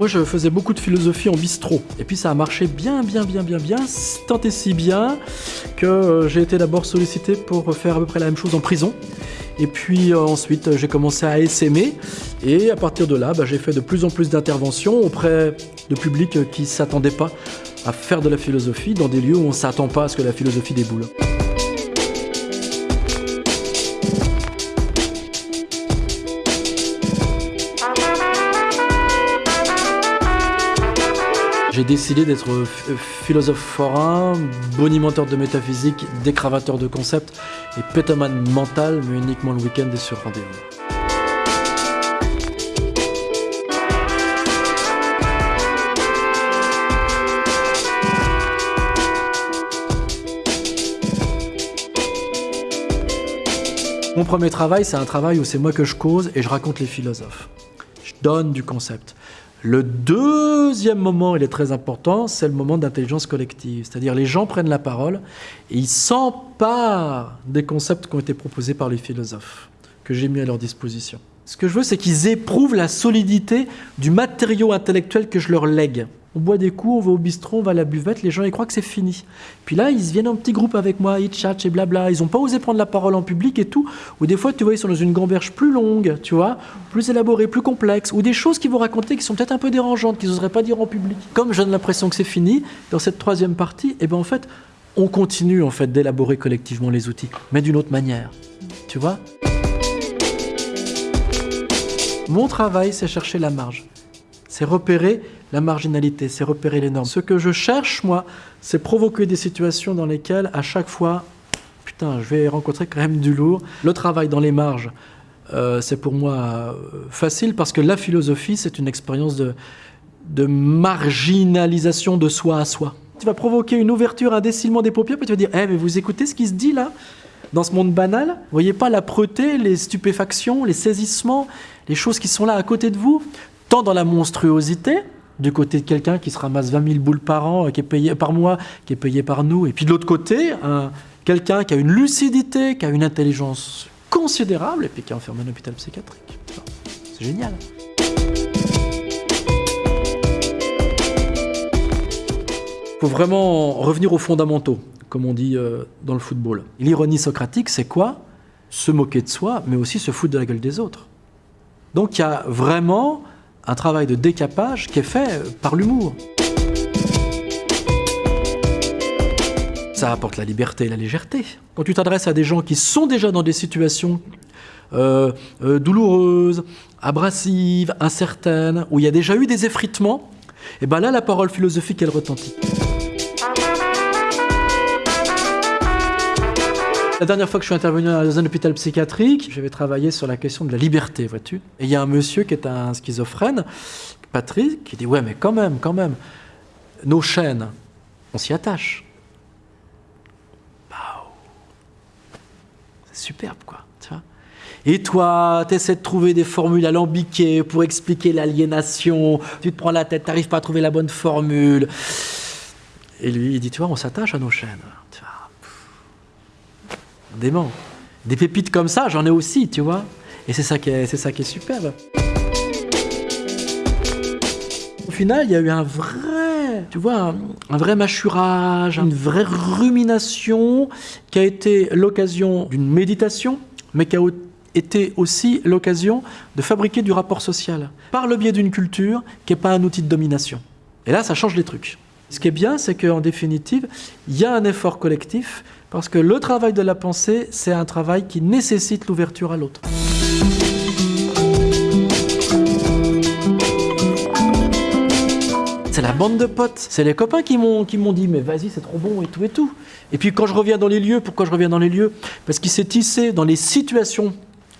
Moi, je faisais beaucoup de philosophie en bistrot. Et puis, ça a marché bien, bien, bien, bien, bien, tant et si bien que euh, j'ai été d'abord sollicité pour faire à peu près la même chose en prison. Et puis euh, ensuite, j'ai commencé à essaimer. Et à partir de là, bah, j'ai fait de plus en plus d'interventions auprès de publics qui ne s'attendaient pas à faire de la philosophie dans des lieux où on ne s'attend pas à ce que la philosophie déboule. J'ai décidé d'être philosophe forain, bonimenteur de métaphysique, décravateur de concepts et pétomane mental, mais uniquement le week-end et sur rendez-vous. Mon premier travail, c'est un travail où c'est moi que je cause et je raconte les philosophes. Je donne du concept. Le deuxième moment, il est très important, c'est le moment d'intelligence collective. C'est-à-dire les gens prennent la parole et ils s'emparent des concepts qui ont été proposés par les philosophes, que j'ai mis à leur disposition. Ce que je veux, c'est qu'ils éprouvent la solidité du matériau intellectuel que je leur lègue. On boit des coups, on va au bistrot, on va à la buvette, les gens ils croient que c'est fini. Puis là, ils viennent en petit groupe avec moi, ils chatchent et blabla. Ils n'ont pas osé prendre la parole en public et tout. Ou des fois, tu vois, ils sont dans une gamberge plus longue, tu vois, plus élaborée, plus complexe. Ou des choses qu'ils vont raconter qui sont peut-être un peu dérangeantes, qu'ils n'oseraient pas dire en public. Comme j'ai l'impression que c'est fini, dans cette troisième partie, eh ben en fait, on continue en fait d'élaborer collectivement les outils, mais d'une autre manière. Tu vois? Mon travail, c'est chercher la marge. C'est repérer la marginalité, c'est repérer les normes. Ce que je cherche, moi, c'est provoquer des situations dans lesquelles, à chaque fois, putain, je vais rencontrer quand même du lourd. Le travail dans les marges, euh, c'est pour moi euh, facile parce que la philosophie, c'est une expérience de, marginalisation de soi à soi. Tu vas provoquer une ouverture, un décilement des paupières, puis tu vas dire, eh, mais vous écoutez ce qui se dit là? Dans ce monde banal, vous voyez pas l'âpreté, les stupéfactions, les saisissements, les choses qui sont là à côté de vous, tant dans la monstruosité, du côté de quelqu'un qui se ramasse 20 000 boules par an, euh, qui est payé par mois, qui est payé par nous, et puis de l'autre côté, quelqu'un qui a une lucidité, qui a une intelligence considérable, et puis qui est enfermé en hôpital psychiatrique. C'est génial. Il faut vraiment revenir aux fondamentaux, comme on dit euh, dans le football. L'ironie socratique, c'est quoi? Se moquer de soi, mais aussi se foutre de la gueule des autres. Donc il y a vraiment un travail de décapage qui est fait par l'humour. Ça apporte la liberté et la légèreté. Quand tu t'adresses à des gens qui sont déjà dans des situations euh, euh, douloureuses, abrasives, incertaines, où il y a déjà eu des effritements, et bien là, la parole philosophique, elle retentit. La dernière fois que je suis intervenu dans un hôpital psychiatrique, j'avais travaillé sur la question de la liberté, vois-tu. Et il y a un monsieur qui est un schizophrène, Patrick, qui dit Ouais, mais quand même, quand même, nos chaînes, on s'y attache. C'est superbe, quoi. Tu vois et toi, tu essaies de trouver des formules alambiquées pour expliquer l'aliénation, tu te prends la tête, tu n'arrives pas à trouver la bonne formule. Et lui, il dit, tu vois, on s'attache à nos chaînes. Des pépites comme ça, j'en ai aussi, tu vois. Et c'est ça, qui est, ça qui est superbe. Au final, il y a eu un vrai, tu vois, un, vrai mâchurage, une vraie rumination qui a été l'occasion d'une méditation, mais qui a été aussi l'occasion de fabriquer du rapport social par le biais d'une culture qui n'est pas un outil de domination. Et là, ça change les trucs. Ce qui est bien, c'est qu'en définitive, il y a un effort collectif parce que le travail de la pensée, c'est un travail qui nécessite l'ouverture à l'autre. C'est la bande de potes, c'est les copains qui m'ont dit mais vas-y c'est trop bon et tout et tout. Et puis quand je reviens dans les lieux, pourquoi je reviens dans les lieux? Parce qu'il s'est tissé dans les situations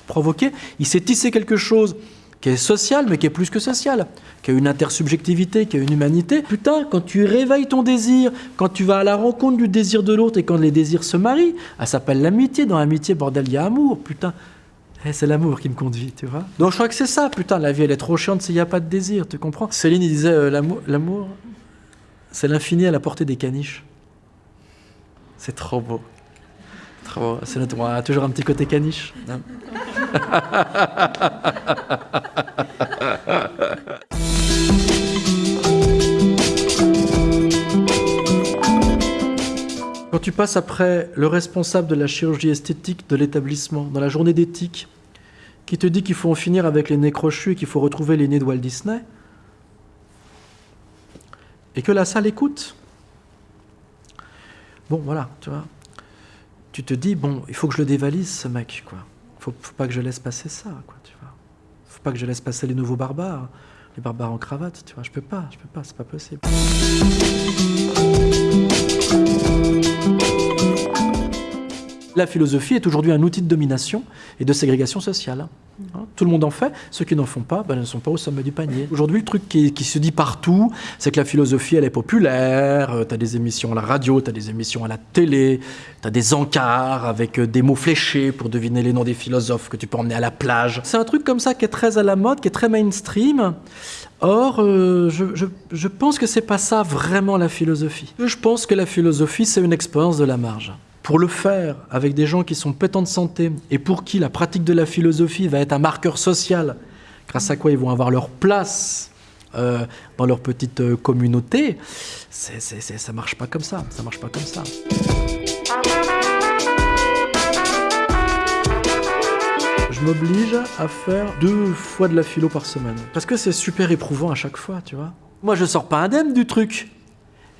provoquées, il s'est tissé quelque chose qui est social, mais qui est plus que social, qui a une intersubjectivité, qui a une humanité. Putain, quand tu réveilles ton désir, quand tu vas à la rencontre du désir de l'autre et quand les désirs se marient, ça s'appelle l'amitié. Dans l'amitié, bordel, il y a amour, putain. Eh, c'est l'amour qui me conduit, tu vois. Donc je crois que c'est ça, putain, la vie elle est trop chiante s'il n'y a pas de désir, tu comprends Céline, il disait, euh, l'amour, c'est l'infini à la portée des caniches. C'est trop beau. Trop beau. C'est notre, toujours un petit côté caniche. Hein. Quand tu passes après le responsable de la chirurgie esthétique de l'établissement, dans la journée d'éthique, qui te dit qu'il faut en finir avec les nez crochus et qu'il faut retrouver les nez de Walt Disney, et que la salle écoute. Bon, voilà, tu vois. Tu te dis, bon, il faut que je le dévalise, ce mec, quoi. Faut, faut pas que je laisse passer ça, quoi, tu vois. Faut pas que je laisse passer les nouveaux barbares, les barbares en cravate, tu vois. Je peux pas, je peux pas, c'est pas possible. La philosophie est aujourd'hui un outil de domination et de ségrégation sociale. Hein, tout le monde en fait, ceux qui n'en font pas ben, ne sont pas au sommet du panier. Aujourd'hui, le truc qui, qui, se dit partout, c'est que la philosophie, elle est populaire, euh, tu as des émissions à la radio, tu as des émissions à la télé, tu as des encarts avec euh, des mots fléchés pour deviner les noms des philosophes que tu peux emmener à la plage. C'est un truc comme ça qui est très à la mode, qui est très mainstream. Or, euh, je, je, je pense que c'est pas ça vraiment la philosophie. Je pense que la philosophie, c'est une expérience de la marge pour le faire avec des gens qui sont pétants de santé et pour qui la pratique de la philosophie va être un marqueur social, grâce à quoi ils vont avoir leur place euh, dans leur petite euh, communauté, ça marche pas comme ça. Ça marche pas comme ça. Je m'oblige à faire deux fois de la philo par semaine. Parce que c'est super éprouvant à chaque fois, tu vois. Moi, je sors pas indemne du truc.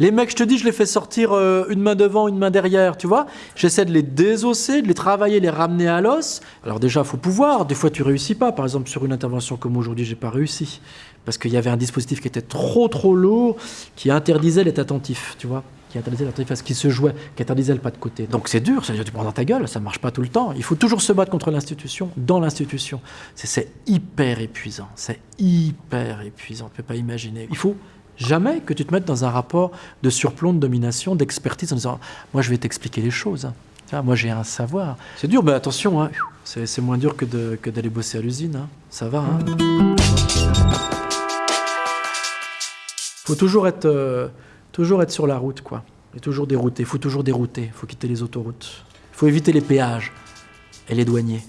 Les mecs, je te dis, je les fais sortir euh, une main devant, une main derrière, tu vois. J'essaie de les désosser, de les travailler, les ramener à l'os. Alors déjà, faut pouvoir. Des fois, tu réussis pas. Par exemple, sur une intervention comme aujourd'hui, j'ai pas réussi parce qu'il y avait un dispositif qui était trop trop lourd, qui interdisait l'être attentif, tu vois qui interdisait l'attentif à ce qui se jouait, qui interdisait le pas de côté. Donc c'est dur, ça tu prends dans ta gueule, ça marche pas tout le temps. Il faut toujours se battre contre l'institution, dans l'institution. C'est hyper épuisant, c'est hyper épuisant, tu peux pas imaginer. Il faut Jamais que tu te mettes dans un rapport de surplomb, de domination, d'expertise en disant Moi, je vais t'expliquer les choses. Moi, j'ai un savoir. C'est dur, mais attention, hein, c'est moins dur que d'aller bosser à l'usine. Hein. Ça va. Hein. faut toujours être, euh, toujours être sur la route, quoi. Et toujours dérouter. Faut toujours dérouter. Faut quitter les autoroutes. Il faut éviter les péages et les douaniers.